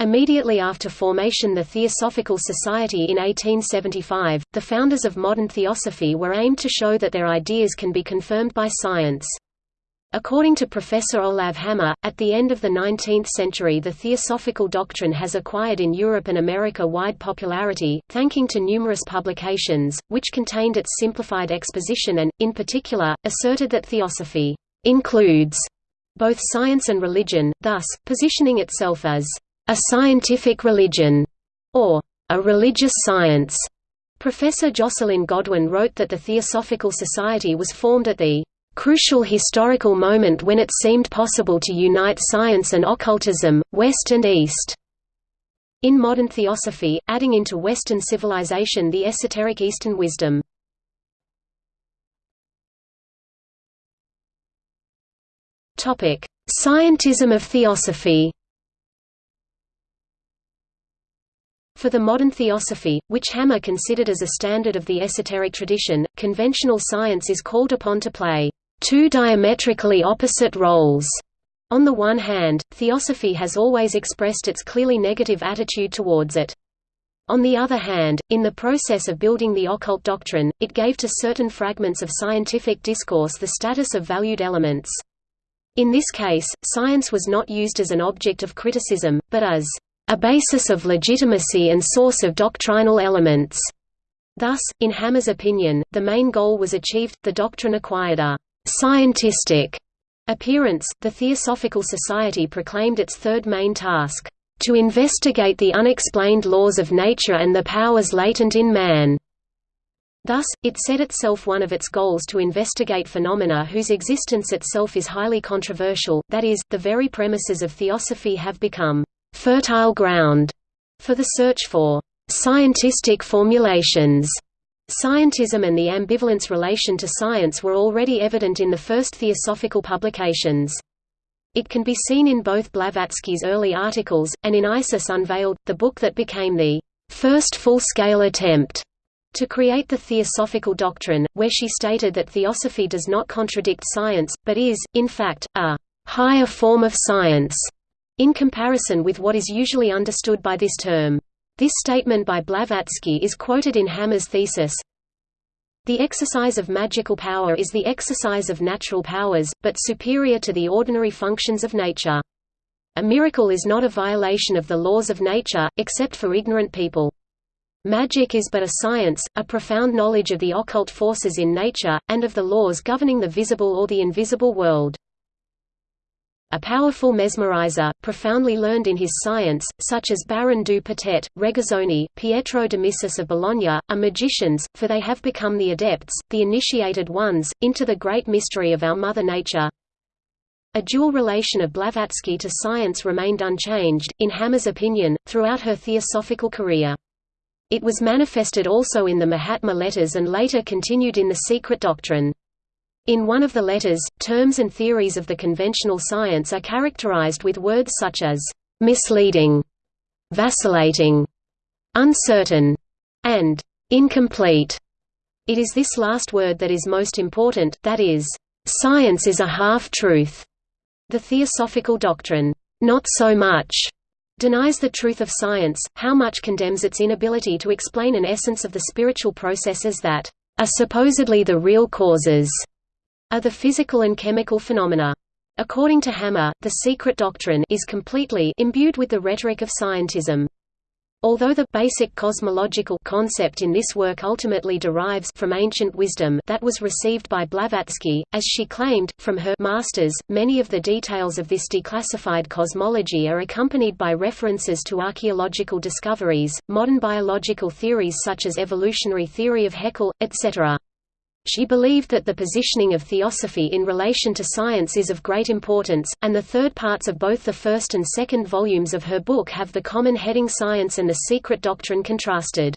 Immediately after formation the Theosophical Society in 1875, the founders of modern theosophy were aimed to show that their ideas can be confirmed by science. According to Professor Olav Hammer, at the end of the 19th century the theosophical doctrine has acquired in Europe and America wide popularity, thanking to numerous publications, which contained its simplified exposition and, in particular, asserted that theosophy «includes» both science and religion, thus, positioning itself as a scientific religion, or a religious science. Professor Jocelyn Godwin wrote that the Theosophical Society was formed at the crucial historical moment when it seemed possible to unite science and occultism, West and East. In modern theosophy, adding into Western civilization the esoteric Eastern wisdom. Scientism of theosophy For the modern theosophy, which Hammer considered as a standard of the esoteric tradition, conventional science is called upon to play two diametrically opposite roles. On the one hand, theosophy has always expressed its clearly negative attitude towards it. On the other hand, in the process of building the occult doctrine, it gave to certain fragments of scientific discourse the status of valued elements. In this case, science was not used as an object of criticism, but as a basis of legitimacy and source of doctrinal elements. Thus, in Hammer's opinion, the main goal was achieved, the doctrine acquired a «scientistic» appearance. The Theosophical Society proclaimed its third main task, "...to investigate the unexplained laws of nature and the powers latent in man." Thus, it set itself one of its goals to investigate phenomena whose existence itself is highly controversial, that is, the very premises of theosophy have become fertile ground for the search for scientistic formulations. Scientism and the ambivalence relation to science were already evident in the first theosophical publications. It can be seen in both Blavatsky's early articles, and in Isis Unveiled, the book that became the first full-scale attempt to create the theosophical doctrine, where she stated that theosophy does not contradict science, but is, in fact, a higher form of science in comparison with what is usually understood by this term. This statement by Blavatsky is quoted in Hammer's thesis, The exercise of magical power is the exercise of natural powers, but superior to the ordinary functions of nature. A miracle is not a violation of the laws of nature, except for ignorant people. Magic is but a science, a profound knowledge of the occult forces in nature, and of the laws governing the visible or the invisible world. A powerful mesmerizer, profoundly learned in his science, such as Baron du Regazzoni, Pietro d'Amicis of Bologna, are magicians, for they have become the adepts, the initiated ones, into the great mystery of our Mother Nature. A dual relation of Blavatsky to science remained unchanged, in Hammer's opinion, throughout her theosophical career. It was manifested also in the Mahatma letters and later continued in the Secret Doctrine. In one of the letters, terms and theories of the conventional science are characterized with words such as misleading, vacillating, uncertain, and incomplete. It is this last word that is most important, that is, science is a half-truth. The theosophical doctrine, not so much, denies the truth of science, how much condemns its inability to explain an essence of the spiritual processes that are supposedly the real causes are the physical and chemical phenomena. According to Hammer, the secret doctrine is completely imbued with the rhetoric of scientism. Although the basic cosmological concept in this work ultimately derives from ancient wisdom that was received by Blavatsky, as she claimed, from her masters, many of the details of this declassified cosmology are accompanied by references to archaeological discoveries, modern biological theories such as evolutionary theory of Haeckel, etc. She believed that the positioning of theosophy in relation to science is of great importance, and the third parts of both the first and second volumes of her book have the common heading Science and the Secret Doctrine contrasted.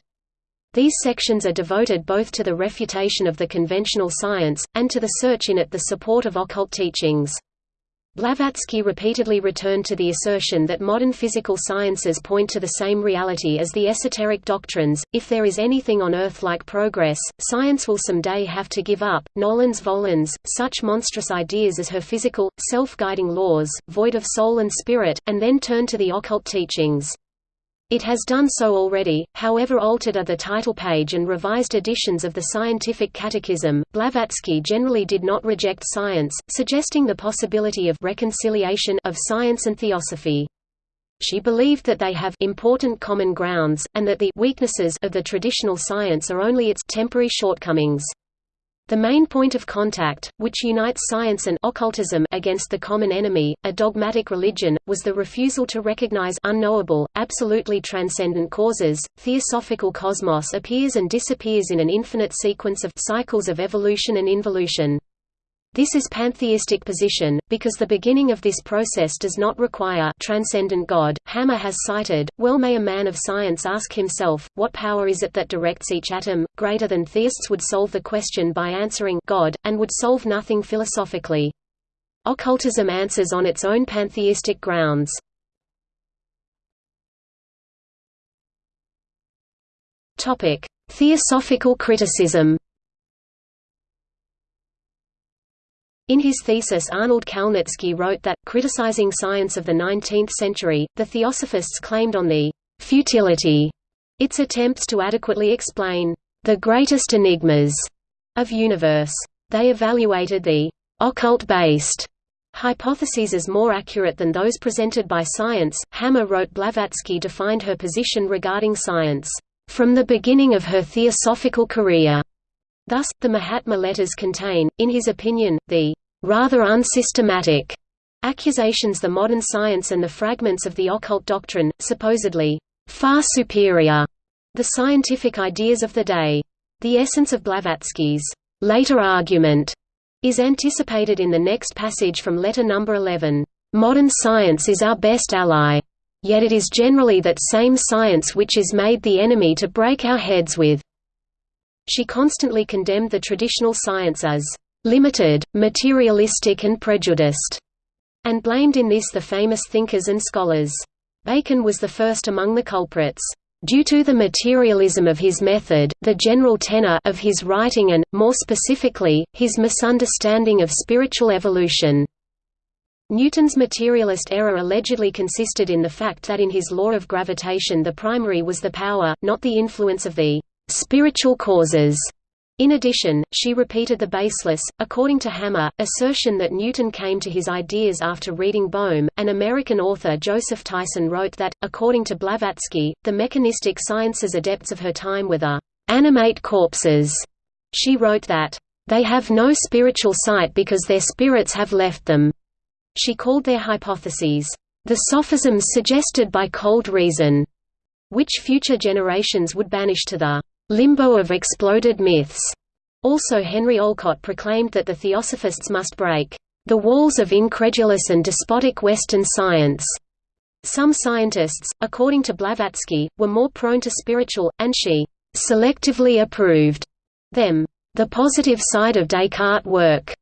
These sections are devoted both to the refutation of the conventional science, and to the search in it the support of occult teachings. Blavatsky repeatedly returned to the assertion that modern physical sciences point to the same reality as the esoteric doctrines. If there is anything on Earth like progress, science will someday have to give up. Nolens volens, such monstrous ideas as her physical, self guiding laws, void of soul and spirit, and then turn to the occult teachings. It has done so already, however altered are the title page and revised editions of the Scientific Catechism. Blavatsky generally did not reject science, suggesting the possibility of reconciliation of science and theosophy. She believed that they have important common grounds, and that the weaknesses of the traditional science are only its temporary shortcomings. The main point of contact, which unites science and occultism against the common enemy, a dogmatic religion, was the refusal to recognize unknowable, absolutely transcendent causes. Theosophical cosmos appears and disappears in an infinite sequence of cycles of evolution and involution. This is pantheistic position, because the beginning of this process does not require transcendent God. Hammer has cited, well may a man of science ask himself, what power is it that directs each atom, greater than theists would solve the question by answering God, and would solve nothing philosophically. Occultism answers on its own pantheistic grounds. Theosophical criticism In his thesis Arnold Kalnitsky wrote that, criticizing science of the 19th century, the theosophists claimed on the «futility» its attempts to adequately explain «the greatest enigmas» of universe. They evaluated the «occult-based» hypotheses as more accurate than those presented by science. Hammer wrote Blavatsky defined her position regarding science, "...from the beginning of her theosophical career." Thus, the Mahatma letters contain, in his opinion, the rather unsystematic accusations the modern science and the fragments of the occult doctrine, supposedly far superior the scientific ideas of the day. The essence of Blavatsky's later argument is anticipated in the next passage from letter number 11. Modern science is our best ally. Yet it is generally that same science which is made the enemy to break our heads with. She constantly condemned the traditional science as limited, materialistic and prejudiced, and blamed in this the famous thinkers and scholars. Bacon was the first among the culprits. Due to the materialism of his method, the general tenor of his writing and, more specifically, his misunderstanding of spiritual evolution. Newton's materialist error allegedly consisted in the fact that in his law of gravitation the primary was the power, not the influence of the spiritual causes. In addition, she repeated the baseless, according to Hammer, assertion that Newton came to his ideas after reading Boehme. An American author Joseph Tyson wrote that, according to Blavatsky, the mechanistic sciences adepts of her time were the animate corpses. She wrote that, they have no spiritual sight because their spirits have left them. She called their hypotheses, the sophisms suggested by cold reason, which future generations would banish to the limbo of exploded myths. Also Henry Olcott proclaimed that the theosophists must break the walls of incredulous and despotic Western science. Some scientists, according to Blavatsky, were more prone to spiritual, and she selectively approved them. The positive side of Descartes' work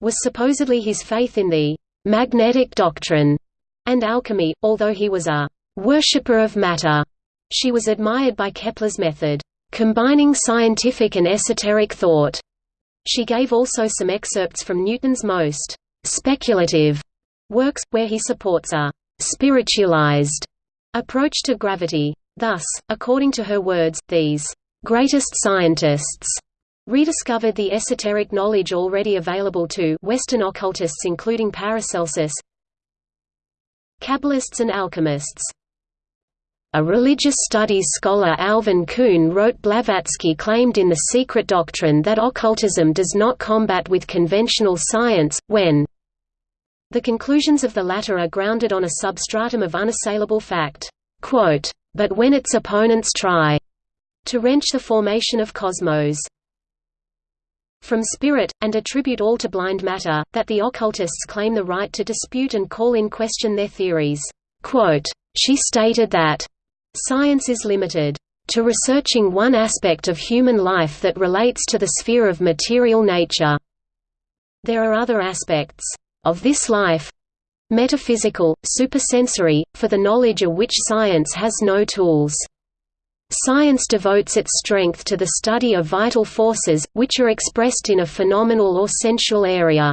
was supposedly his faith in the magnetic doctrine and alchemy, although he was a worshipper of matter. She was admired by Kepler's method combining scientific and esoteric thought. She gave also some excerpts from Newton's most speculative works, where he supports a spiritualized approach to gravity. Thus, according to her words, these greatest scientists rediscovered the esoteric knowledge already available to Western occultists including Paracelsus, Kabbalists and alchemists. A religious studies scholar Alvin Kuhn wrote Blavatsky claimed in The Secret Doctrine that occultism does not combat with conventional science, when the conclusions of the latter are grounded on a substratum of unassailable fact. Quote, but when its opponents try to wrench the formation of cosmos from spirit, and attribute all to blind matter, that the occultists claim the right to dispute and call in question their theories. Quote, she stated that Science is limited to researching one aspect of human life that relates to the sphere of material nature. There are other aspects of this life metaphysical, supersensory, for the knowledge of which science has no tools. Science devotes its strength to the study of vital forces, which are expressed in a phenomenal or sensual area.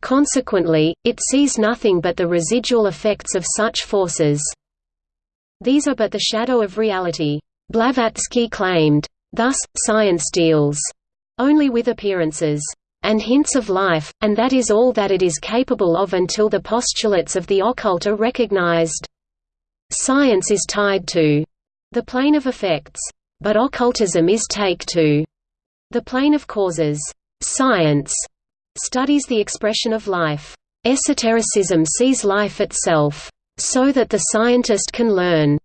Consequently, it sees nothing but the residual effects of such forces. These are but the shadow of reality. Blavatsky claimed. Thus, science deals only with appearances and hints of life, and that is all that it is capable of until the postulates of the occult are recognized. Science is tied to the plane of effects, but occultism is take to the plane of causes. Science studies the expression of life. Esotericism sees life itself, so that the scientist can learn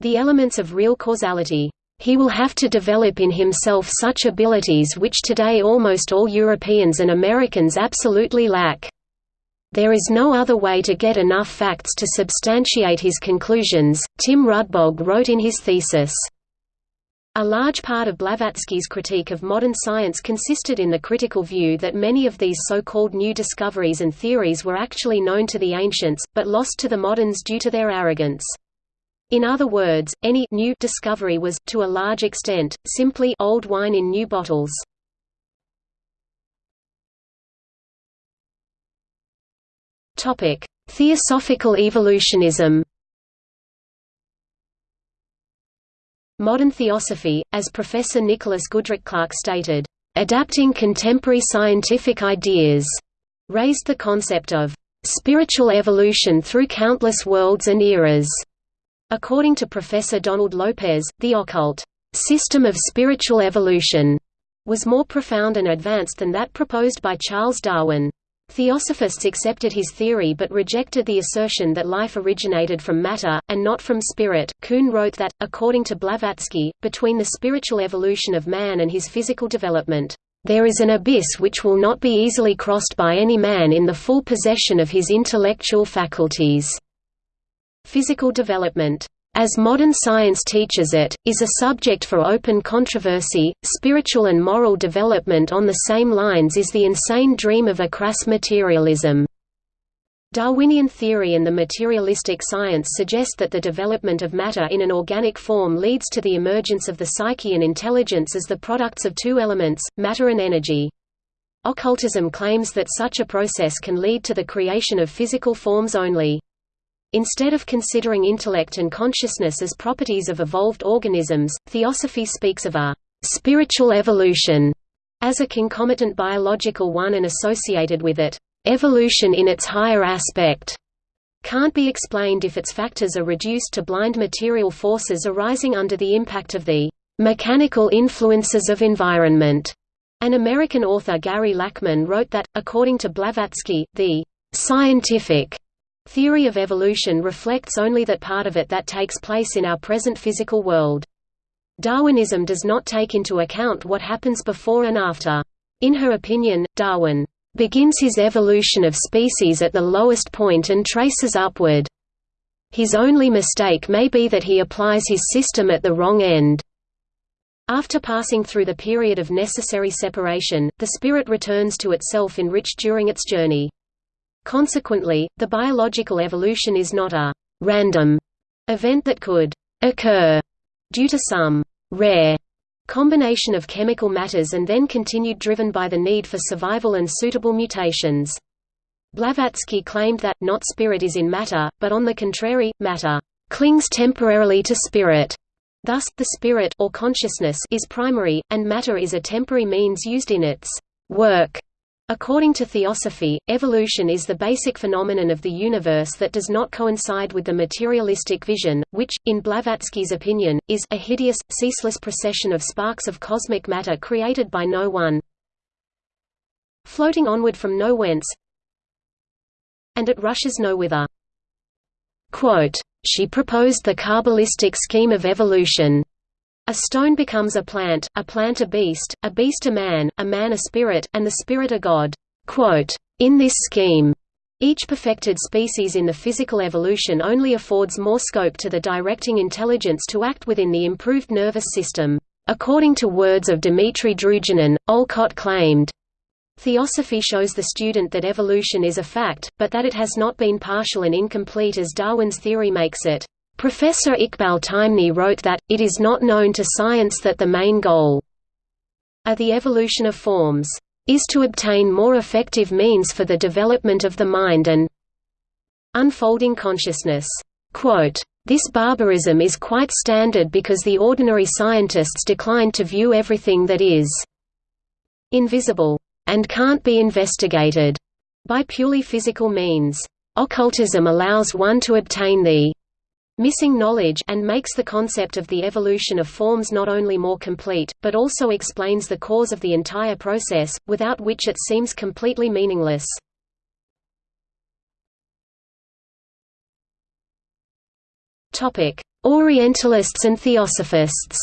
the elements of real causality. He will have to develop in himself such abilities which today almost all Europeans and Americans absolutely lack. There is no other way to get enough facts to substantiate his conclusions, Tim Rudbog wrote in his thesis. A large part of Blavatsky's critique of modern science consisted in the critical view that many of these so-called new discoveries and theories were actually known to the ancients, but lost to the moderns due to their arrogance. In other words, any new discovery was, to a large extent, simply old wine in new bottles. Theosophical evolutionism Modern theosophy, as Professor Nicholas Goodrick Clarke stated, "...adapting contemporary scientific ideas," raised the concept of "...spiritual evolution through countless worlds and eras." According to Professor Donald Lopez, the occult system of spiritual evolution was more profound and advanced than that proposed by Charles Darwin. Theosophists accepted his theory but rejected the assertion that life originated from matter, and not from spirit. Kuhn wrote that, according to Blavatsky, between the spiritual evolution of man and his physical development, there is an abyss which will not be easily crossed by any man in the full possession of his intellectual faculties. Physical development as modern science teaches it, is a subject for open controversy. Spiritual and moral development on the same lines is the insane dream of a crass materialism. Darwinian theory and the materialistic science suggest that the development of matter in an organic form leads to the emergence of the psyche and intelligence as the products of two elements, matter and energy. Occultism claims that such a process can lead to the creation of physical forms only. Instead of considering intellect and consciousness as properties of evolved organisms, theosophy speaks of a «spiritual evolution» as a concomitant biological one and associated with it, «evolution in its higher aspect» can't be explained if its factors are reduced to blind material forces arising under the impact of the «mechanical influences of environment». An American author Gary Lachman wrote that, according to Blavatsky, the «scientific» Theory of evolution reflects only that part of it that takes place in our present physical world. Darwinism does not take into account what happens before and after. In her opinion, Darwin begins his evolution of species at the lowest point and traces upward. His only mistake may be that he applies his system at the wrong end. After passing through the period of necessary separation, the spirit returns to itself enriched during its journey. Consequently, the biological evolution is not a «random» event that could «occur» due to some «rare» combination of chemical matters and then continued driven by the need for survival and suitable mutations. Blavatsky claimed that, not spirit is in matter, but on the contrary, matter clings temporarily to spirit. Thus, the spirit or consciousness is primary, and matter is a temporary means used in its work. According to theosophy, evolution is the basic phenomenon of the universe that does not coincide with the materialistic vision, which, in Blavatsky's opinion, is a hideous, ceaseless procession of sparks of cosmic matter created by no one, floating onward from no whence, and it rushes no whither. She proposed the Kabbalistic scheme of evolution. A stone becomes a plant, a plant a beast, a beast a man, a man a spirit, and the spirit a god. In this scheme, each perfected species in the physical evolution only affords more scope to the directing intelligence to act within the improved nervous system. According to words of Dmitry Druginin, Olcott claimed, Theosophy shows the student that evolution is a fact, but that it has not been partial and incomplete as Darwin's theory makes it. Professor Iqbal Taimni wrote that, it is not known to science that the main goal of the evolution of forms is to obtain more effective means for the development of the mind and unfolding consciousness. Quote, this barbarism is quite standard because the ordinary scientists decline to view everything that is invisible and can't be investigated by purely physical means. Occultism allows one to obtain the missing knowledge and makes the concept of the evolution of forms not only more complete, but also explains the cause of the entire process, without which it seems completely meaningless. Orientalists and Theosophists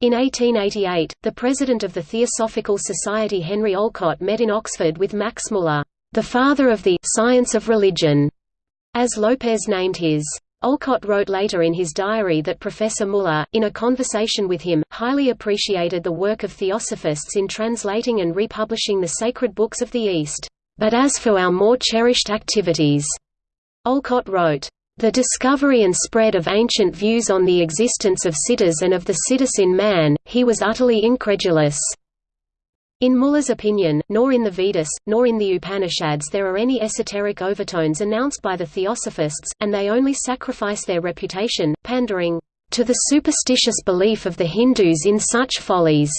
In 1888, the president of the Theosophical Society Henry Olcott met in Oxford with Max Muller the father of the science of religion, as Lopez named his. Olcott wrote later in his diary that Professor Muller, in a conversation with him, highly appreciated the work of theosophists in translating and republishing the sacred books of the East. But as for our more cherished activities, Olcott wrote, the discovery and spread of ancient views on the existence of siddhas and of the siddhis in man, he was utterly incredulous. In Muller's opinion, nor in the Vedas, nor in the Upanishads there are any esoteric overtones announced by the Theosophists, and they only sacrifice their reputation, pandering to the superstitious belief of the Hindus in such follies.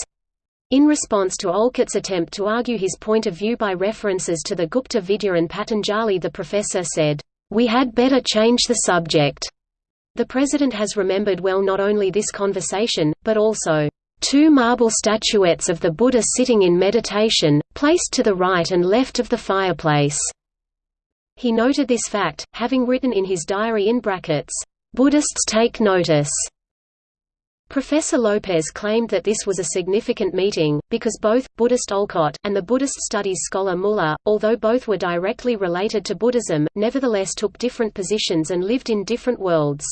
In response to Olcott's attempt to argue his point of view by references to the Gupta Vidya and Patanjali the professor said, "'We had better change the subject." The president has remembered well not only this conversation, but also Two marble statuettes of the Buddha sitting in meditation, placed to the right and left of the fireplace. He noted this fact, having written in his diary in brackets, "Buddhists take notice." Professor Lopez claimed that this was a significant meeting, because both, Buddhist Olcott, and the Buddhist studies scholar Muller, although both were directly related to Buddhism, nevertheless took different positions and lived in different worlds.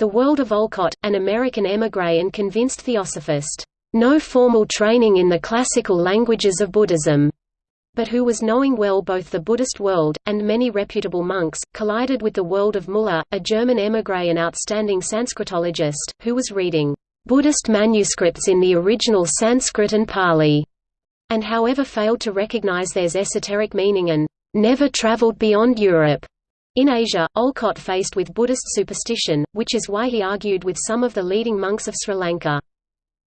The World of Olcott, an American émigré and convinced theosophist, no formal training in the classical languages of Buddhism, but who was knowing well both the Buddhist world, and many reputable monks, collided with the world of Muller, a German émigré and outstanding Sanskritologist, who was reading Buddhist manuscripts in the original Sanskrit and Pali, and however failed to recognize their esoteric meaning and never traveled beyond Europe. In Asia, Olcott faced with Buddhist superstition, which is why he argued with some of the leading monks of Sri Lanka.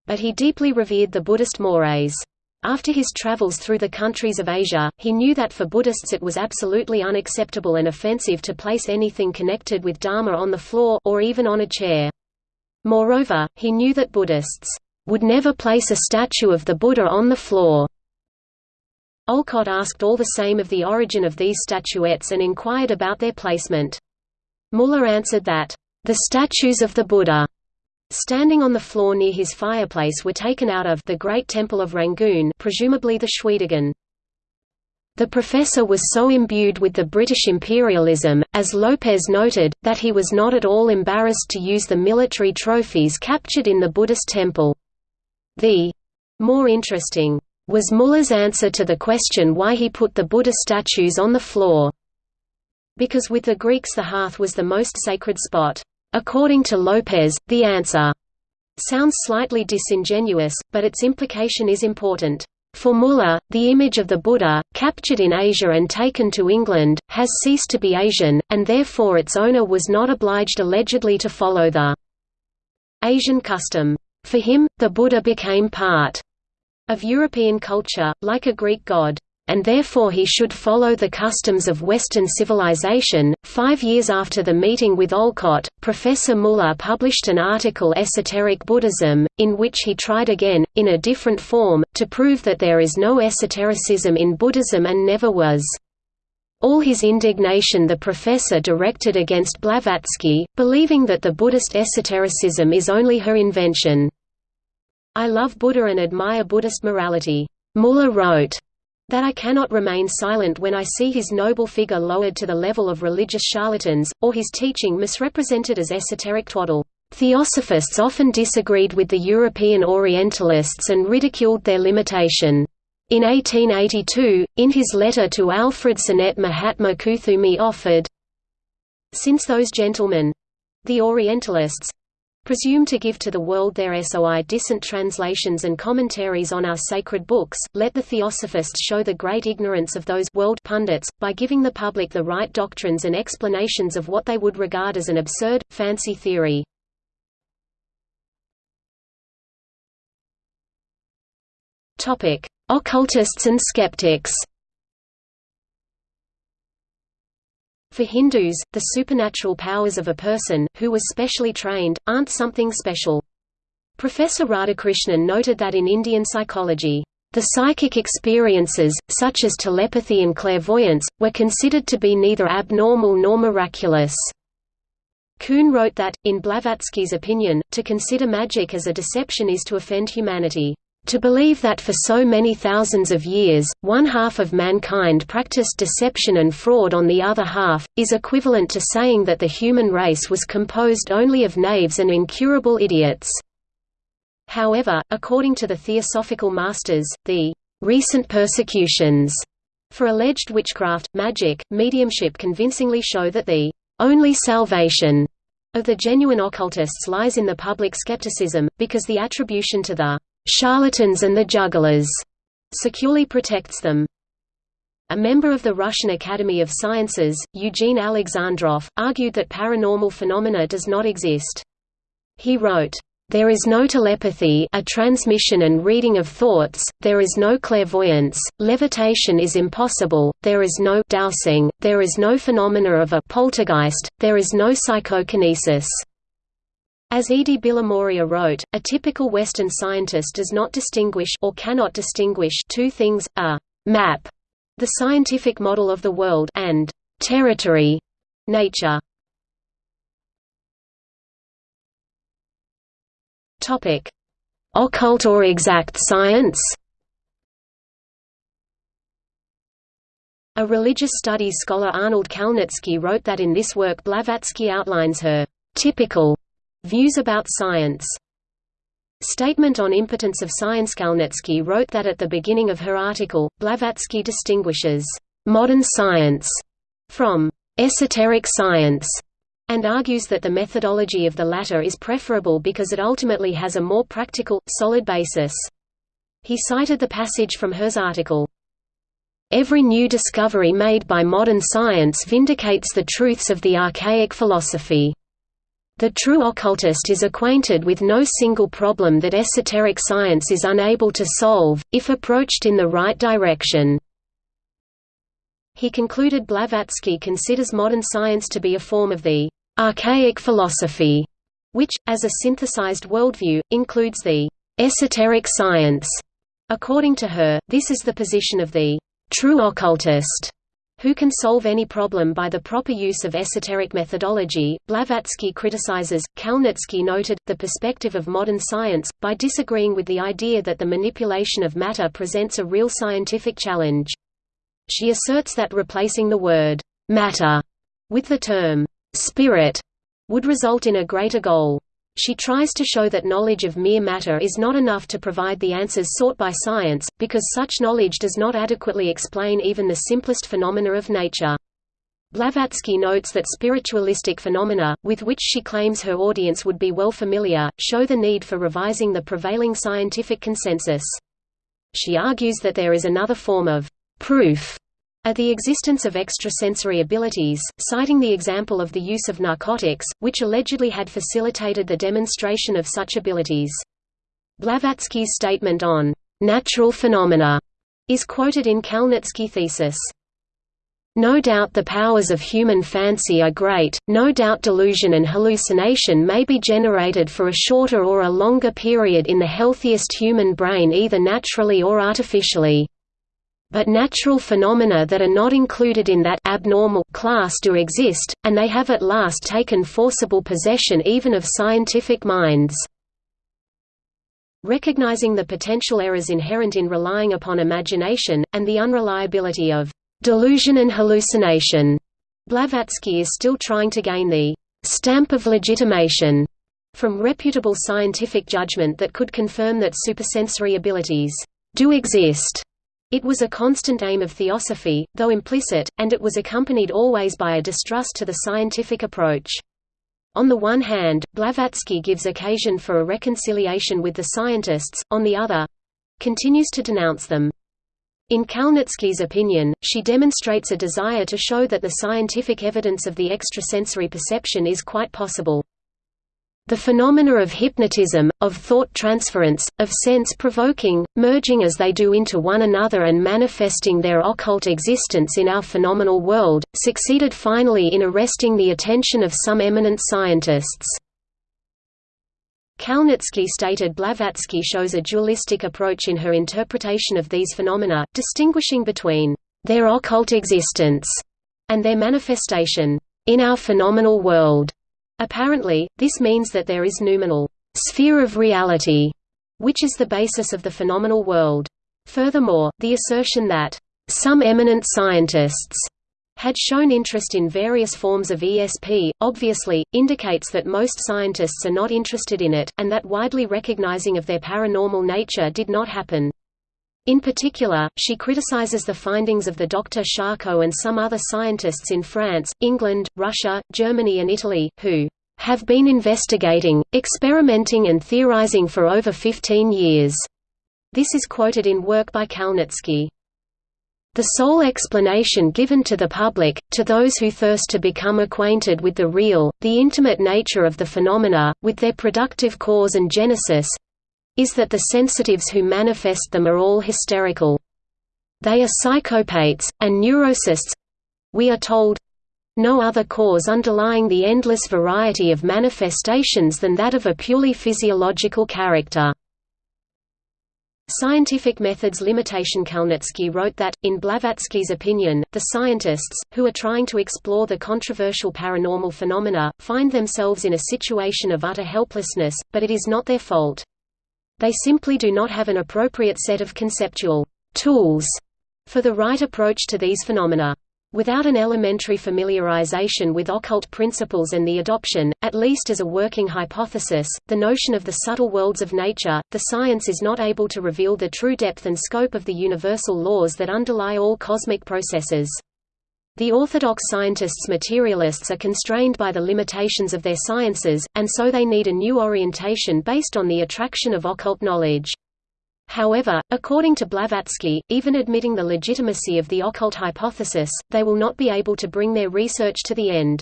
But he deeply revered the Buddhist mores. After his travels through the countries of Asia, he knew that for Buddhists it was absolutely unacceptable and offensive to place anything connected with Dharma on the floor or even on a chair. Moreover, he knew that Buddhists would never place a statue of the Buddha on the floor. Olcott asked all the same of the origin of these statuettes and inquired about their placement. Muller answered that, "...the statues of the Buddha." Standing on the floor near his fireplace were taken out of the Great Temple of Rangoon presumably the Shwedagon. The professor was so imbued with the British imperialism, as Lopez noted, that he was not at all embarrassed to use the military trophies captured in the Buddhist temple. The more interesting was Muller's answer to the question why he put the Buddha statues on the floor. Because with the Greeks the hearth was the most sacred spot. According to Lopez, the answer sounds slightly disingenuous, but its implication is important. For Muller, the image of the Buddha, captured in Asia and taken to England, has ceased to be Asian, and therefore its owner was not obliged allegedly to follow the Asian custom. For him, the Buddha became part of European culture, like a Greek god, and therefore he should follow the customs of Western civilization. Five years after the meeting with Olcott, Professor Muller published an article Esoteric Buddhism, in which he tried again, in a different form, to prove that there is no esotericism in Buddhism and never was. All his indignation the professor directed against Blavatsky, believing that the Buddhist esotericism is only her invention. I love Buddha and admire Buddhist morality. Muller wrote, that I cannot remain silent when I see his noble figure lowered to the level of religious charlatans, or his teaching misrepresented as esoteric twaddle. Theosophists often disagreed with the European Orientalists and ridiculed their limitation. In 1882, in his letter to Alfred Sinnett Mahatma Kuthumi offered, Since those gentlemen—the Orientalists, presume to give to the world their soi-disant translations and commentaries on our sacred books, let the theosophists show the great ignorance of those world pundits, by giving the public the right doctrines and explanations of what they would regard as an absurd, fancy theory. Occultists and skeptics For Hindus, the supernatural powers of a person, who was specially trained, aren't something special. Professor Radhakrishnan noted that in Indian psychology, the psychic experiences, such as telepathy and clairvoyance, were considered to be neither abnormal nor miraculous. Kuhn wrote that, in Blavatsky's opinion, to consider magic as a deception is to offend humanity. To believe that for so many thousands of years, one half of mankind practiced deception and fraud on the other half, is equivalent to saying that the human race was composed only of knaves and incurable idiots. However, according to the Theosophical Masters, the recent persecutions for alleged witchcraft, magic, mediumship convincingly show that the only salvation of the genuine occultists lies in the public skepticism, because the attribution to the charlatans and the jugglers securely protects them. A member of the Russian Academy of Sciences, Eugene Alexandrov, argued that paranormal phenomena does not exist. He wrote, there is no telepathy a transmission and reading of thoughts, there is no clairvoyance, levitation is impossible, there is no dowsing, there is no phenomena of a poltergeist, there is no psychokinesis. As Edi Bilimoria wrote, a typical Western scientist does not distinguish or cannot distinguish two things, a map, the scientific model of the world, and territory, nature. Topic: Occult or exact science. A religious studies scholar Arnold Kalnitsky wrote that in this work Blavatsky outlines her typical Views about science Statement on impotence of science Kalnitsky wrote that at the beginning of her article, Blavatsky distinguishes «modern science» from «esoteric science» and argues that the methodology of the latter is preferable because it ultimately has a more practical, solid basis. He cited the passage from Her's article, Every new discovery made by modern science vindicates the truths of the archaic philosophy. The true occultist is acquainted with no single problem that esoteric science is unable to solve, if approached in the right direction. He concluded Blavatsky considers modern science to be a form of the archaic philosophy, which, as a synthesized worldview, includes the esoteric science. According to her, this is the position of the true occultist who can solve any problem by the proper use of esoteric methodology. Blavatsky criticizes, Kalnitsky noted, the perspective of modern science, by disagreeing with the idea that the manipulation of matter presents a real scientific challenge. She asserts that replacing the word matter with the term spirit would result in a greater goal. She tries to show that knowledge of mere matter is not enough to provide the answers sought by science, because such knowledge does not adequately explain even the simplest phenomena of nature. Blavatsky notes that spiritualistic phenomena, with which she claims her audience would be well familiar, show the need for revising the prevailing scientific consensus. She argues that there is another form of proof at the existence of extrasensory abilities, citing the example of the use of narcotics, which allegedly had facilitated the demonstration of such abilities. Blavatsky's statement on natural phenomena is quoted in Kalnitsky thesis. No doubt the powers of human fancy are great, no doubt delusion and hallucination may be generated for a shorter or a longer period in the healthiest human brain either naturally or artificially but natural phenomena that are not included in that abnormal class do exist, and they have at last taken forcible possession even of scientific minds. Recognizing the potential errors inherent in relying upon imagination, and the unreliability of delusion and hallucination, Blavatsky is still trying to gain the stamp of legitimation from reputable scientific judgment that could confirm that supersensory abilities do exist. It was a constant aim of theosophy, though implicit, and it was accompanied always by a distrust to the scientific approach. On the one hand, Blavatsky gives occasion for a reconciliation with the scientists, on the other—continues to denounce them. In Kalnitsky's opinion, she demonstrates a desire to show that the scientific evidence of the extrasensory perception is quite possible. The phenomena of hypnotism, of thought transference, of sense-provoking, merging as they do into one another and manifesting their occult existence in our phenomenal world, succeeded finally in arresting the attention of some eminent scientists. Kalnitsky stated Blavatsky shows a dualistic approach in her interpretation of these phenomena, distinguishing between their occult existence and their manifestation in our phenomenal world. Apparently, this means that there is noumenal sphere of reality, which is the basis of the phenomenal world. Furthermore, the assertion that some eminent scientists had shown interest in various forms of ESP, obviously, indicates that most scientists are not interested in it, and that widely recognizing of their paranormal nature did not happen. In particular, she criticizes the findings of the Dr. Charcot and some other scientists in France, England, Russia, Germany and Italy, who have been investigating, experimenting and theorizing for over 15 years. This is quoted in work by Kalnitsky. The sole explanation given to the public, to those who thirst to become acquainted with the real, the intimate nature of the phenomena, with their productive cause and genesis, is that the sensitives who manifest them are all hysterical. They are psychopaths, and neurocists—we are told, no other cause underlying the endless variety of manifestations than that of a purely physiological character. Scientific methods limitation Kalnitsky wrote that, in Blavatsky's opinion, the scientists, who are trying to explore the controversial paranormal phenomena, find themselves in a situation of utter helplessness, but it is not their fault. They simply do not have an appropriate set of conceptual tools for the right approach to these phenomena. Without an elementary familiarization with occult principles and the adoption, at least as a working hypothesis, the notion of the subtle worlds of nature, the science is not able to reveal the true depth and scope of the universal laws that underlie all cosmic processes. The orthodox scientists materialists are constrained by the limitations of their sciences, and so they need a new orientation based on the attraction of occult knowledge. However, according to Blavatsky, even admitting the legitimacy of the occult hypothesis, they will not be able to bring their research to the end.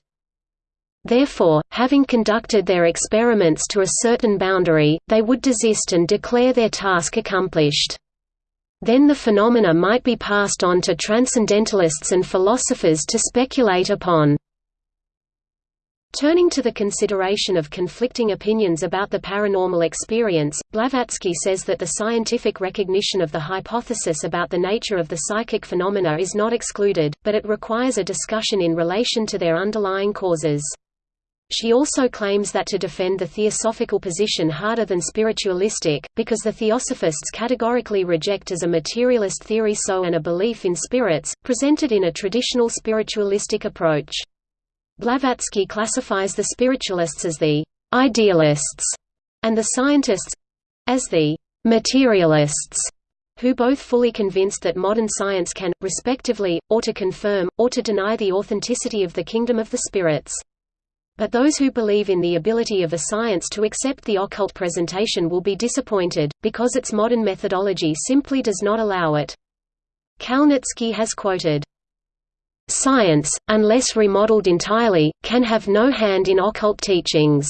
Therefore, having conducted their experiments to a certain boundary, they would desist and declare their task accomplished. Then the phenomena might be passed on to transcendentalists and philosophers to speculate upon. Turning to the consideration of conflicting opinions about the paranormal experience, Blavatsky says that the scientific recognition of the hypothesis about the nature of the psychic phenomena is not excluded, but it requires a discussion in relation to their underlying causes. She also claims that to defend the theosophical position harder than spiritualistic, because the theosophists categorically reject as a materialist theory so and a belief in spirits, presented in a traditional spiritualistic approach. Blavatsky classifies the spiritualists as the idealists and the scientists—as the materialists who both fully convinced that modern science can, respectively, or to confirm, or to deny the authenticity of the kingdom of the spirits. But those who believe in the ability of a science to accept the occult presentation will be disappointed, because its modern methodology simply does not allow it. Kalnitsky has quoted, Science, unless remodeled entirely, can have no hand in occult teachings.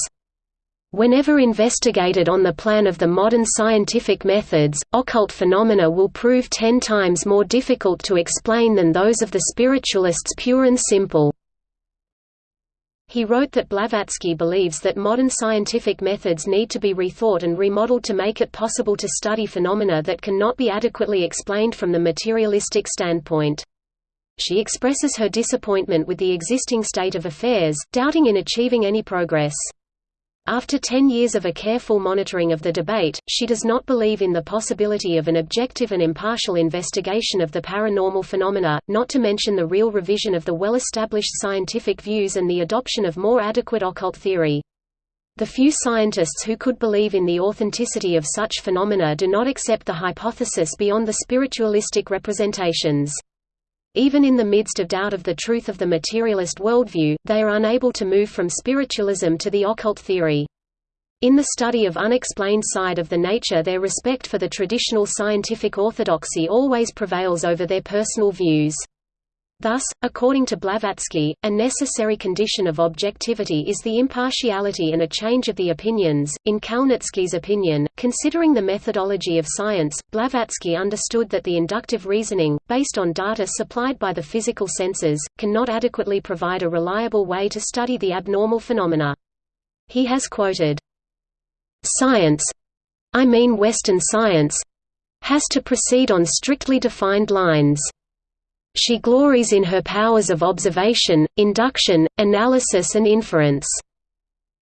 Whenever investigated on the plan of the modern scientific methods, occult phenomena will prove ten times more difficult to explain than those of the spiritualists pure and simple. He wrote that Blavatsky believes that modern scientific methods need to be rethought and remodeled to make it possible to study phenomena that cannot be adequately explained from the materialistic standpoint. She expresses her disappointment with the existing state of affairs, doubting in achieving any progress. After ten years of a careful monitoring of the debate, she does not believe in the possibility of an objective and impartial investigation of the paranormal phenomena, not to mention the real revision of the well-established scientific views and the adoption of more adequate occult theory. The few scientists who could believe in the authenticity of such phenomena do not accept the hypothesis beyond the spiritualistic representations. Even in the midst of doubt of the truth of the materialist worldview, they are unable to move from spiritualism to the occult theory. In the study of unexplained side of the nature their respect for the traditional scientific orthodoxy always prevails over their personal views. Thus, according to Blavatsky, a necessary condition of objectivity is the impartiality and a change of the opinions. In Kalnitsky's opinion, considering the methodology of science, Blavatsky understood that the inductive reasoning, based on data supplied by the physical senses, cannot adequately provide a reliable way to study the abnormal phenomena. He has quoted, Science I mean Western science has to proceed on strictly defined lines. She glories in her powers of observation, induction, analysis and inference.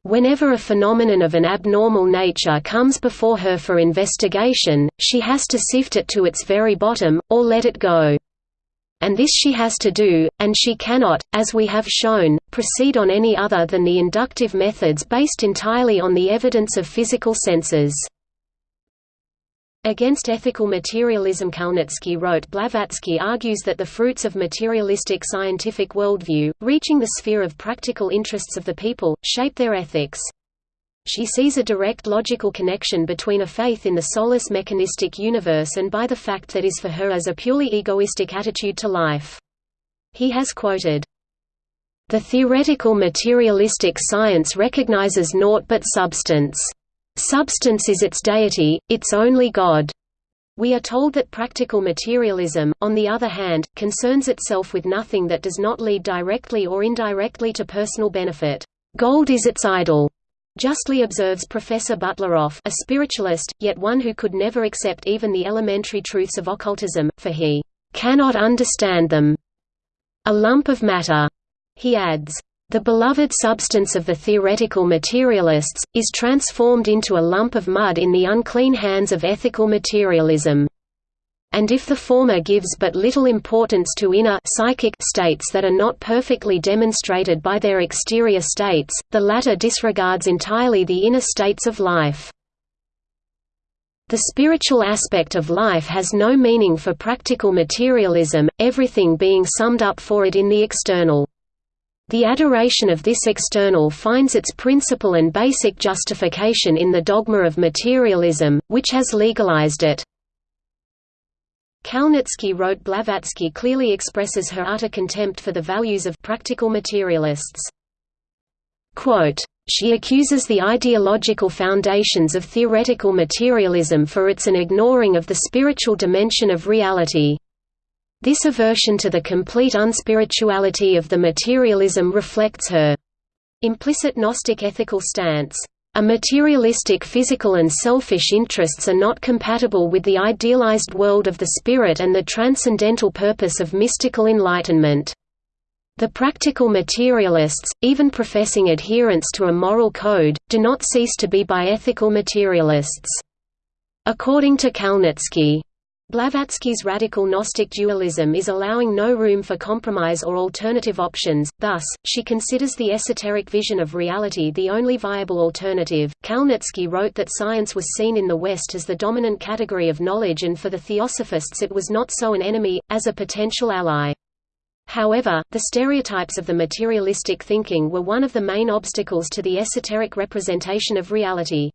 Whenever a phenomenon of an abnormal nature comes before her for investigation, she has to sift it to its very bottom, or let it go. And this she has to do, and she cannot, as we have shown, proceed on any other than the inductive methods based entirely on the evidence of physical senses. Against ethical materialism Kalnitsky wrote Blavatsky argues that the fruits of materialistic scientific worldview, reaching the sphere of practical interests of the people, shape their ethics. She sees a direct logical connection between a faith in the soulless mechanistic universe and by the fact that is for her as a purely egoistic attitude to life. He has quoted, The theoretical materialistic science recognizes naught but substance. Substance is its deity, its only God. We are told that practical materialism, on the other hand, concerns itself with nothing that does not lead directly or indirectly to personal benefit. Gold is its idol. Justly observes Professor Butleroff a spiritualist, yet one who could never accept even the elementary truths of occultism, for he cannot understand them. A lump of matter, he adds, the beloved substance of the theoretical materialists, is transformed into a lump of mud in the unclean hands of ethical materialism. And if the former gives but little importance to inner psychic states that are not perfectly demonstrated by their exterior states, the latter disregards entirely the inner states of life. The spiritual aspect of life has no meaning for practical materialism, everything being summed up for it in the external. The adoration of this external finds its principal and basic justification in the dogma of materialism, which has legalized it. Kalnitsky wrote Blavatsky clearly expresses her utter contempt for the values of practical materialists. Quote, she accuses the ideological foundations of theoretical materialism for its an ignoring of the spiritual dimension of reality. This aversion to the complete unspirituality of the materialism reflects her implicit Gnostic ethical stance. A materialistic physical and selfish interests are not compatible with the idealized world of the spirit and the transcendental purpose of mystical enlightenment. The practical materialists, even professing adherence to a moral code, do not cease to be biethical materialists. According to Kalnitsky, Blavatsky's radical Gnostic dualism is allowing no room for compromise or alternative options, thus, she considers the esoteric vision of reality the only viable alternative. Kalnitsky wrote that science was seen in the West as the dominant category of knowledge and for the theosophists it was not so an enemy, as a potential ally. However, the stereotypes of the materialistic thinking were one of the main obstacles to the esoteric representation of reality.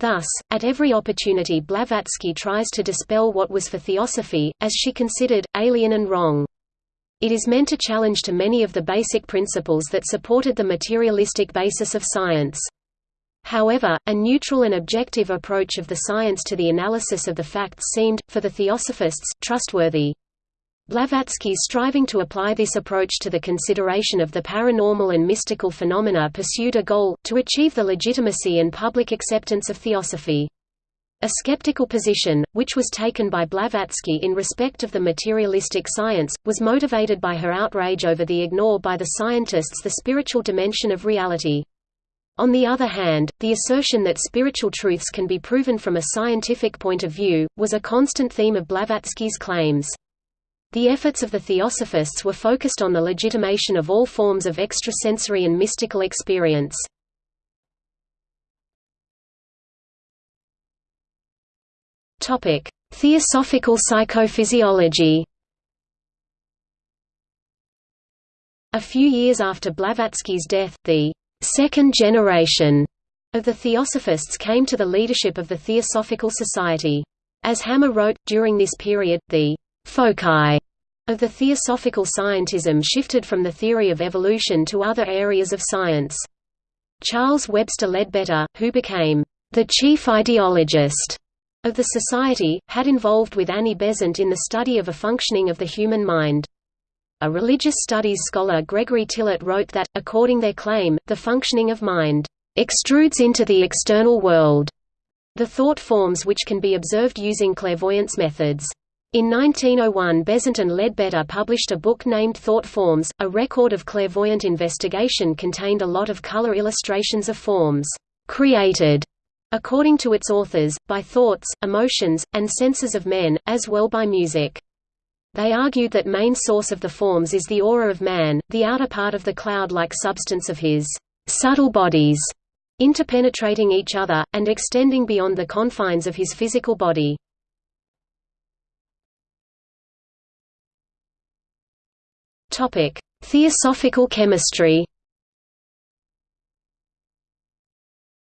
Thus, at every opportunity Blavatsky tries to dispel what was for theosophy, as she considered, alien and wrong. It is meant to challenge to many of the basic principles that supported the materialistic basis of science. However, a neutral and objective approach of the science to the analysis of the facts seemed, for the theosophists, trustworthy. Blavatsky's striving to apply this approach to the consideration of the paranormal and mystical phenomena pursued a goal, to achieve the legitimacy and public acceptance of theosophy. A skeptical position, which was taken by Blavatsky in respect of the materialistic science, was motivated by her outrage over the ignore by the scientists the spiritual dimension of reality. On the other hand, the assertion that spiritual truths can be proven from a scientific point of view, was a constant theme of Blavatsky's claims. The efforts of the Theosophists were focused on the legitimation of all forms of extrasensory and mystical experience. Theosophical psychophysiology A few years after Blavatsky's death, the second generation of the Theosophists came to the leadership of the Theosophical Society. As Hammer wrote, during this period, the foci of the Theosophical scientism shifted from the theory of evolution to other areas of science. Charles Webster Leadbeater, who became the chief ideologist of the Society, had involved with Annie Besant in the study of a functioning of the human mind. A religious studies scholar Gregory Tillett wrote that, according their claim, the functioning of mind extrudes into the external world the thought forms which can be observed using clairvoyance methods. In 1901 Besant and Leadbeater published a book named Thought Forms, a record of clairvoyant investigation contained a lot of color illustrations of forms, created, according to its authors, by thoughts, emotions, and senses of men, as well by music. They argued that main source of the forms is the aura of man, the outer part of the cloud-like substance of his subtle bodies, interpenetrating each other, and extending beyond the confines of his physical body. Theosophical chemistry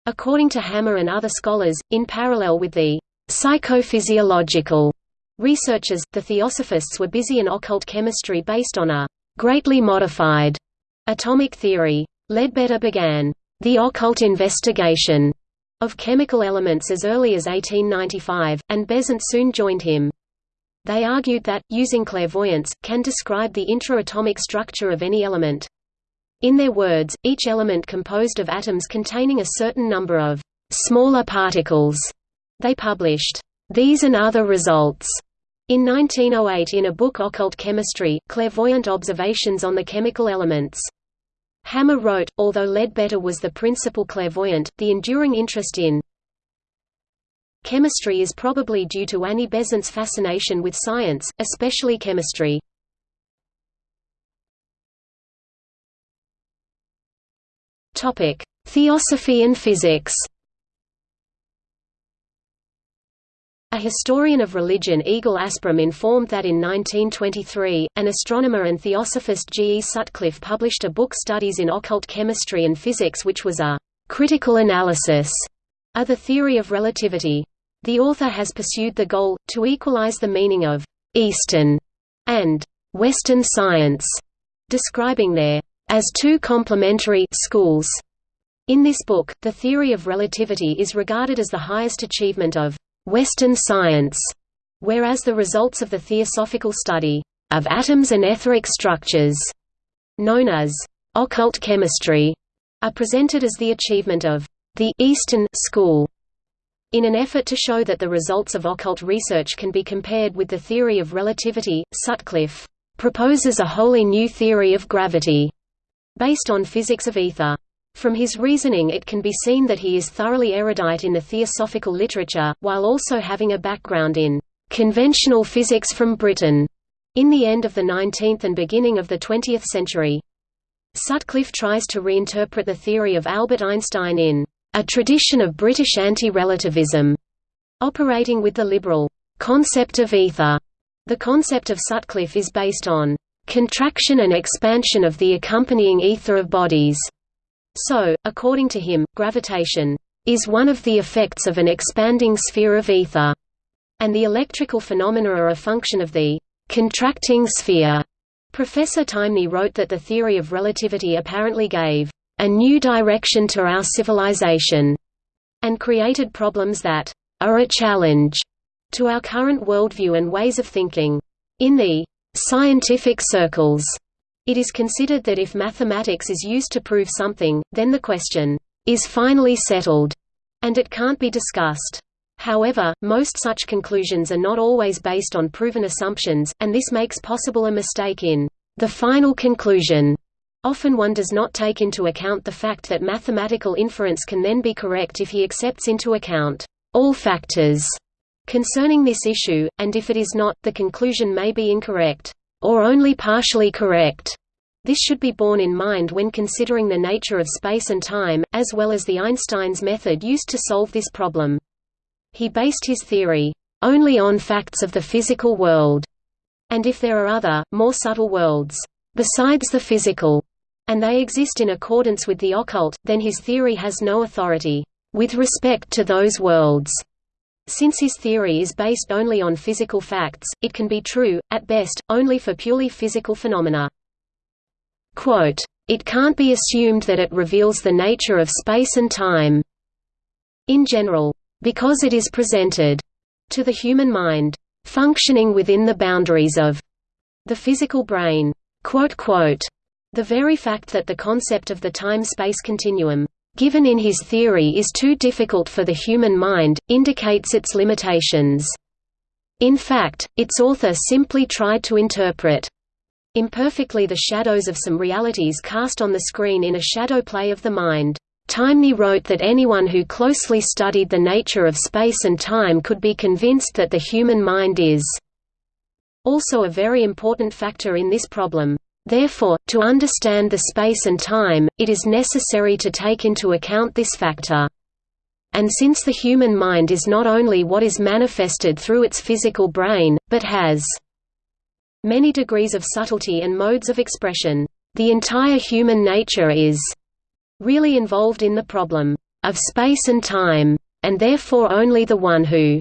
According to Hammer and other scholars, in parallel with the psychophysiological Researchers, the Theosophists were busy in occult chemistry based on a greatly modified atomic theory. Leadbeater began the occult investigation of chemical elements as early as 1895, and Besant soon joined him. They argued that, using clairvoyance, can describe the intra-atomic structure of any element. In their words, each element composed of atoms containing a certain number of smaller particles. They published these and other results in 1908 in a book Occult Chemistry, Clairvoyant Observations on the Chemical Elements. Hammer wrote, although Leadbeater was the principal clairvoyant, the enduring interest in chemistry is probably due to Annie Besant's fascination with science, especially chemistry. Theosophy and physics A historian of religion Egil Asprem informed that in 1923, an astronomer and theosophist G. E. Sutcliffe published a book Studies in Occult Chemistry and Physics which was a «critical analysis» of the theory of relativity. The author has pursued the goal, to equalize the meaning of «Eastern» and «Western science», describing their «as two complementary» schools. In this book, the theory of relativity is regarded as the highest achievement of Western science, whereas the results of the theosophical study of atoms and etheric structures, known as occult chemistry, are presented as the achievement of the Eastern school. In an effort to show that the results of occult research can be compared with the theory of relativity, Sutcliffe proposes a wholly new theory of gravity, based on physics of ether. From his reasoning it can be seen that he is thoroughly erudite in the theosophical literature, while also having a background in conventional physics from Britain in the end of the 19th and beginning of the 20th century. Sutcliffe tries to reinterpret the theory of Albert Einstein in a tradition of British anti-relativism, operating with the liberal concept of ether. The concept of Sutcliffe is based on contraction and expansion of the accompanying ether of bodies. So, according to him, gravitation is one of the effects of an expanding sphere of ether, and the electrical phenomena are a function of the contracting sphere. Professor Taimni wrote that the theory of relativity apparently gave a new direction to our civilization, and created problems that are a challenge to our current worldview and ways of thinking. In the scientific circles, it is considered that if mathematics is used to prove something, then the question is finally settled, and it can't be discussed. However, most such conclusions are not always based on proven assumptions, and this makes possible a mistake in the final conclusion. Often one does not take into account the fact that mathematical inference can then be correct if he accepts into account all factors concerning this issue, and if it is not, the conclusion may be incorrect or only partially correct. This should be borne in mind when considering the nature of space and time, as well as the Einstein's method used to solve this problem. He based his theory only on facts of the physical world, and if there are other, more subtle worlds, besides the physical, and they exist in accordance with the occult, then his theory has no authority with respect to those worlds. Since his theory is based only on physical facts, it can be true, at best, only for purely physical phenomena. Quote, it can't be assumed that it reveals the nature of space and time in general, because it is presented to the human mind, functioning within the boundaries of the physical brain. Quote, quote, the very fact that the concept of the time-space continuum given in his theory is too difficult for the human mind, indicates its limitations. In fact, its author simply tried to interpret imperfectly the shadows of some realities cast on the screen in a shadow play of the mind. Taimni wrote that anyone who closely studied the nature of space and time could be convinced that the human mind is also a very important factor in this problem. Therefore, to understand the space and time, it is necessary to take into account this factor. And since the human mind is not only what is manifested through its physical brain, but has many degrees of subtlety and modes of expression, the entire human nature is really involved in the problem of space and time, and therefore only the one who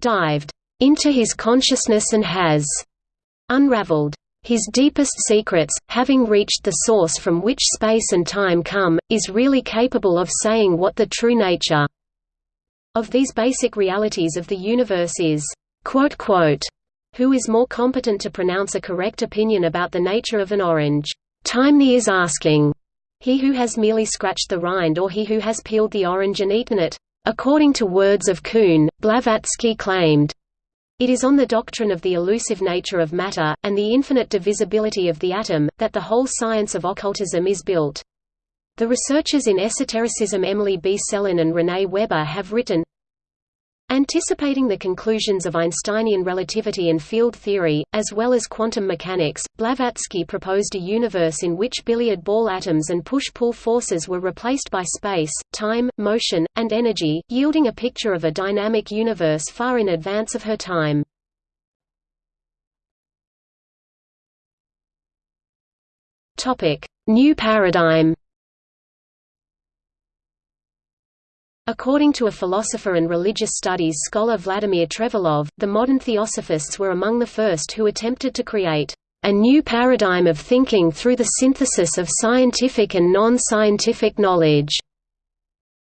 dived into his consciousness and has unraveled his deepest secrets, having reached the source from which space and time come, is really capable of saying what the true nature of these basic realities of the universe is. Who is more competent to pronounce a correct opinion about the nature of an orange? Taimni is asking. He who has merely scratched the rind or he who has peeled the orange and eaten it? According to words of Kuhn, Blavatsky claimed, it is on the doctrine of the elusive nature of matter, and the infinite divisibility of the atom, that the whole science of occultism is built. The researchers in esotericism Emily B. Sellon and Renee Weber have written, Anticipating the conclusions of Einsteinian relativity and field theory, as well as quantum mechanics, Blavatsky proposed a universe in which billiard ball atoms and push-pull forces were replaced by space, time, motion, and energy, yielding a picture of a dynamic universe far in advance of her time. New paradigm According to a philosopher and religious studies scholar Vladimir Trevelov, the modern theosophists were among the first who attempted to create a new paradigm of thinking through the synthesis of scientific and non-scientific knowledge.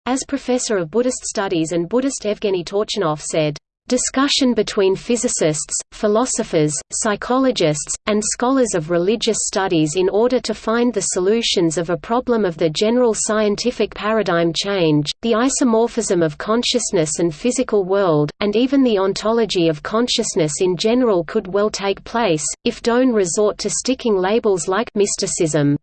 As professor of Buddhist studies and Buddhist Evgeny Torchinov said, Discussion between physicists, philosophers, psychologists, and scholars of religious studies in order to find the solutions of a problem of the general scientific paradigm change, the isomorphism of consciousness and physical world, and even the ontology of consciousness in general could well take place, if don't resort to sticking labels like mysticism.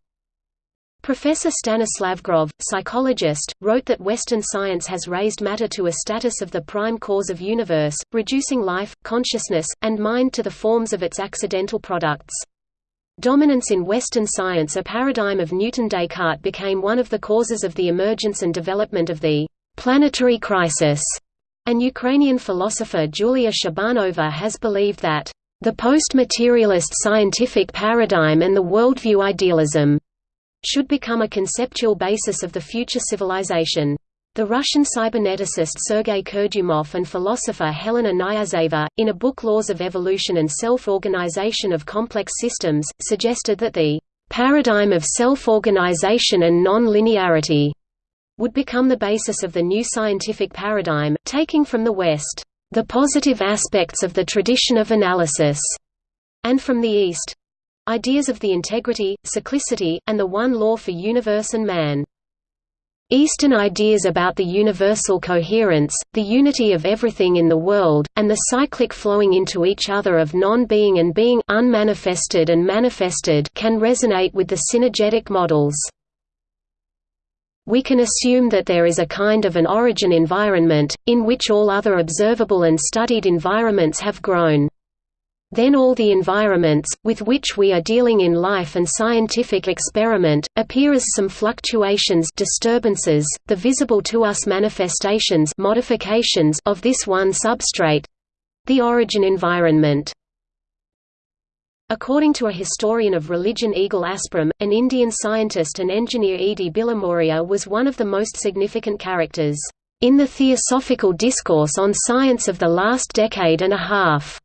Professor Stanislav Grof, psychologist, wrote that Western science has raised matter to a status of the prime cause of universe, reducing life, consciousness, and mind to the forms of its accidental products. Dominance in Western science a paradigm of Newton-Descartes became one of the causes of the emergence and development of the planetary crisis. An Ukrainian philosopher Julia Shabanova has believed that the post-materialist scientific paradigm and the worldview idealism should become a conceptual basis of the future civilization. The Russian cyberneticist Sergei Kurdyumov and philosopher Helena Knyazeva, in a book Laws of Evolution and Self-Organization of Complex Systems, suggested that the paradigm of self-organization and non-linearity would become the basis of the new scientific paradigm, taking from the West the positive aspects of the tradition of analysis, and from the East ideas of the integrity, cyclicity, and the one law for universe and man. Eastern ideas about the universal coherence, the unity of everything in the world, and the cyclic flowing into each other of non-being and being unmanifested and manifested can resonate with the synergetic models. We can assume that there is a kind of an origin environment, in which all other observable and studied environments have grown. Then all the environments, with which we are dealing in life and scientific experiment, appear as some fluctuations disturbances, the visible to us manifestations modifications of this one substrate The Origin Environment. According to a historian of religion Egil Asprem, an Indian scientist and engineer E. D. Bilimoria was one of the most significant characters in the theosophical discourse on science of the last decade and a half.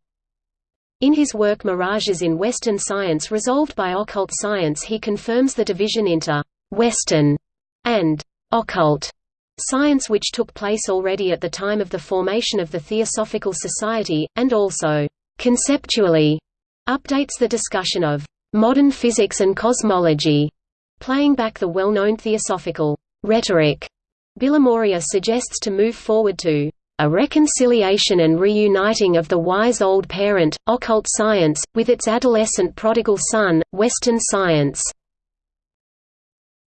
In his work Mirages in Western Science Resolved by Occult Science he confirms the division into «Western» and «occult» science which took place already at the time of the formation of the Theosophical Society, and also «conceptually» updates the discussion of «modern physics and cosmology», playing back the well-known theosophical «rhetoric» Bilimoria suggests to move forward to a reconciliation and reuniting of the wise old parent, occult science, with its adolescent prodigal son, Western science.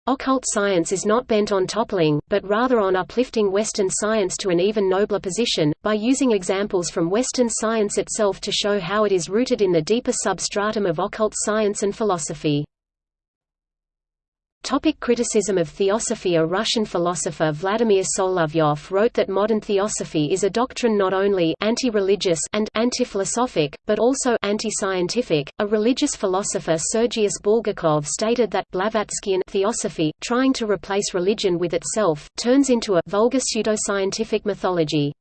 Occult science is not bent on toppling, but rather on uplifting Western science to an even nobler position, by using examples from Western science itself to show how it is rooted in the deeper substratum of occult science and philosophy. Topic criticism of theosophy A Russian philosopher Vladimir Solovyov wrote that modern theosophy is a doctrine not only anti-religious and anti-philosophic, but also anti-scientific. A religious philosopher Sergius Bulgakov stated that Blavatskyan theosophy, trying to replace religion with itself, turns into a vulgar pseudoscientific mythology.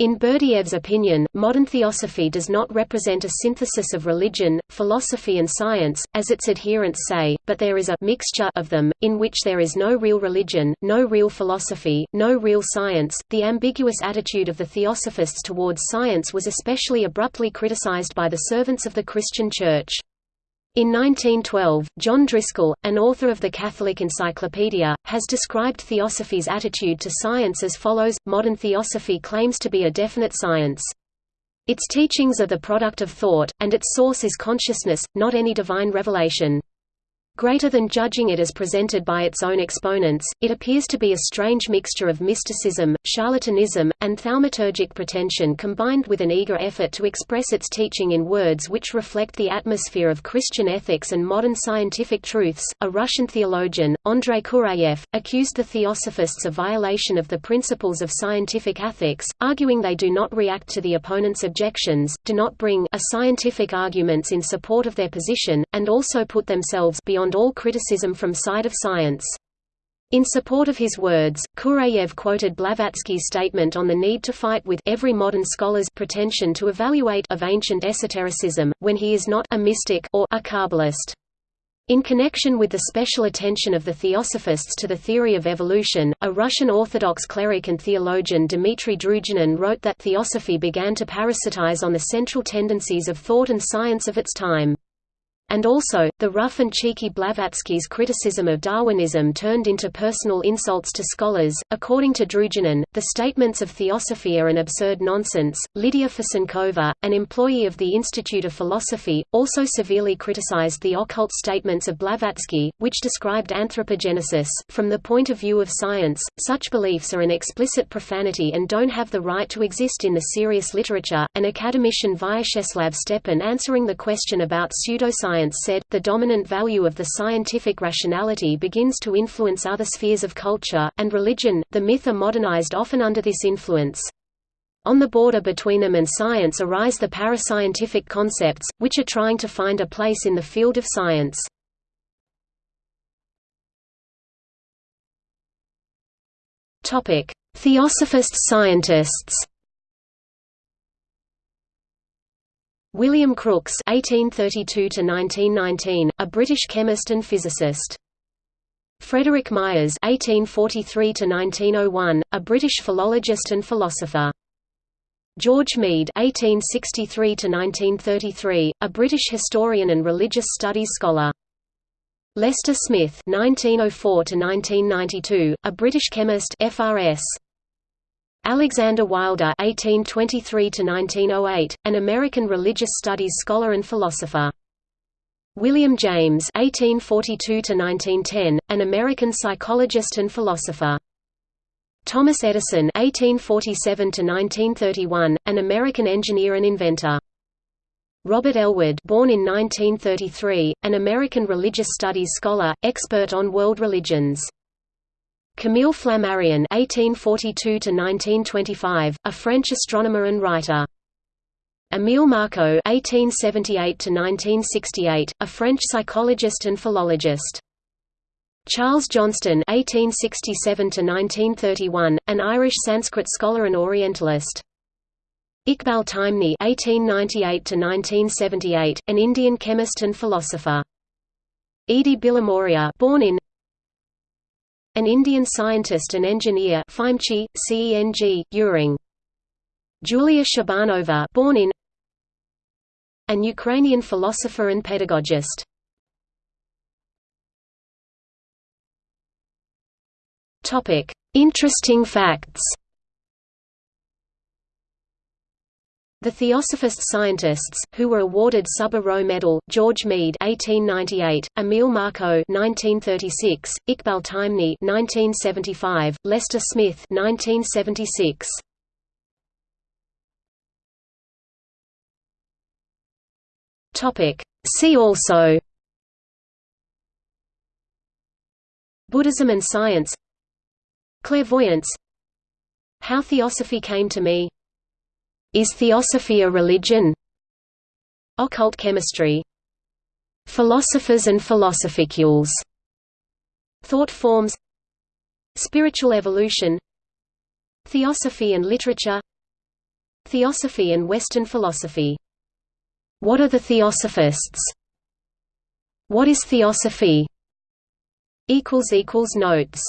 In Berdyaev's opinion, modern theosophy does not represent a synthesis of religion, philosophy and science, as its adherents say, but there is a mixture of them, in which there is no real religion, no real philosophy, no real science. The ambiguous attitude of the theosophists towards science was especially abruptly criticized by the servants of the Christian Church. In 1912, John Driscoll, an author of the Catholic Encyclopedia, has described theosophy's attitude to science as follows Modern theosophy claims to be a definite science. Its teachings are the product of thought, and its source is consciousness, not any divine revelation. Greater than judging it as presented by its own exponents, it appears to be a strange mixture of mysticism, charlatanism, and thaumaturgic pretension combined with an eager effort to express its teaching in words which reflect the atmosphere of Christian ethics and modern scientific truths. A Russian theologian, Andrei Kurayev, accused the theosophists of violation of the principles of scientific ethics, arguing they do not react to the opponent's objections, do not bring a scientific arguments in support of their position, and also put themselves beyond beyond all criticism from side of science. In support of his words, Kurayev quoted Blavatsky's statement on the need to fight with every modern scholar's pretension to evaluate of ancient esotericism, when he is not a mystic or a Kabbalist. In connection with the special attention of the theosophists to the theory of evolution, a Russian Orthodox cleric and theologian Dmitry Druzhinin wrote that theosophy began to parasitize on the central tendencies of thought and science of its time. And also, the rough and cheeky Blavatsky's criticism of Darwinism turned into personal insults to scholars. According to Druzhinin, the statements of theosophy are an absurd nonsense. Lydia Fasenkova, an employee of the Institute of Philosophy, also severely criticized the occult statements of Blavatsky, which described anthropogenesis. From the point of view of science, such beliefs are an explicit profanity and don't have the right to exist in the serious literature. An academician Vyacheslav Stepin answering the question about pseudoscience science said, the dominant value of the scientific rationality begins to influence other spheres of culture, and religion, the myth are modernized often under this influence. On the border between them and science arise the parascientific concepts, which are trying to find a place in the field of science. Theosophist scientists William Crookes (1832–1919), a British chemist and physicist. Frederick Myers (1843–1901), a British philologist and philosopher. George Mead (1863–1933), a British historian and religious studies scholar. Lester Smith (1904–1992), a British chemist, FRS. Alexander Wilder (1823–1908), an American religious studies scholar and philosopher. William James (1842–1910), an American psychologist and philosopher. Thomas Edison (1847–1931), an American engineer and inventor. Robert Ellwood, born in 1933, an American religious studies scholar, expert on world religions. Camille Flammarion (1842–1925), a French astronomer and writer. Émile Marcault (1878–1968), a French psychologist and philologist. Charles Johnston (1867–1931), an Irish Sanskrit scholar and Orientalist. Iqbal Taimni (1898–1978), an Indian chemist and philosopher. Edi Bilimoria, born in an Indian scientist and engineer, FIMechE, CENG, EurIng. Julia Shabanova, born in an Ukrainian philosopher and pedagogist. Topic: Interesting facts. The Theosophist scientists, who were awarded Subba Row Medal, George Mead (1898), Émile Marcault (1936), Iqbal Taimni (1975), Lester Smith (1976). Topic. See also Buddhism and science Clairvoyance How Theosophy came to me Is Theosophy a religion? Occult chemistry. Philosophers and philosophicules. Thought forms. Spiritual evolution. Theosophy and literature. Theosophy and Western philosophy. What are the Theosophists? What is Theosophy? Notes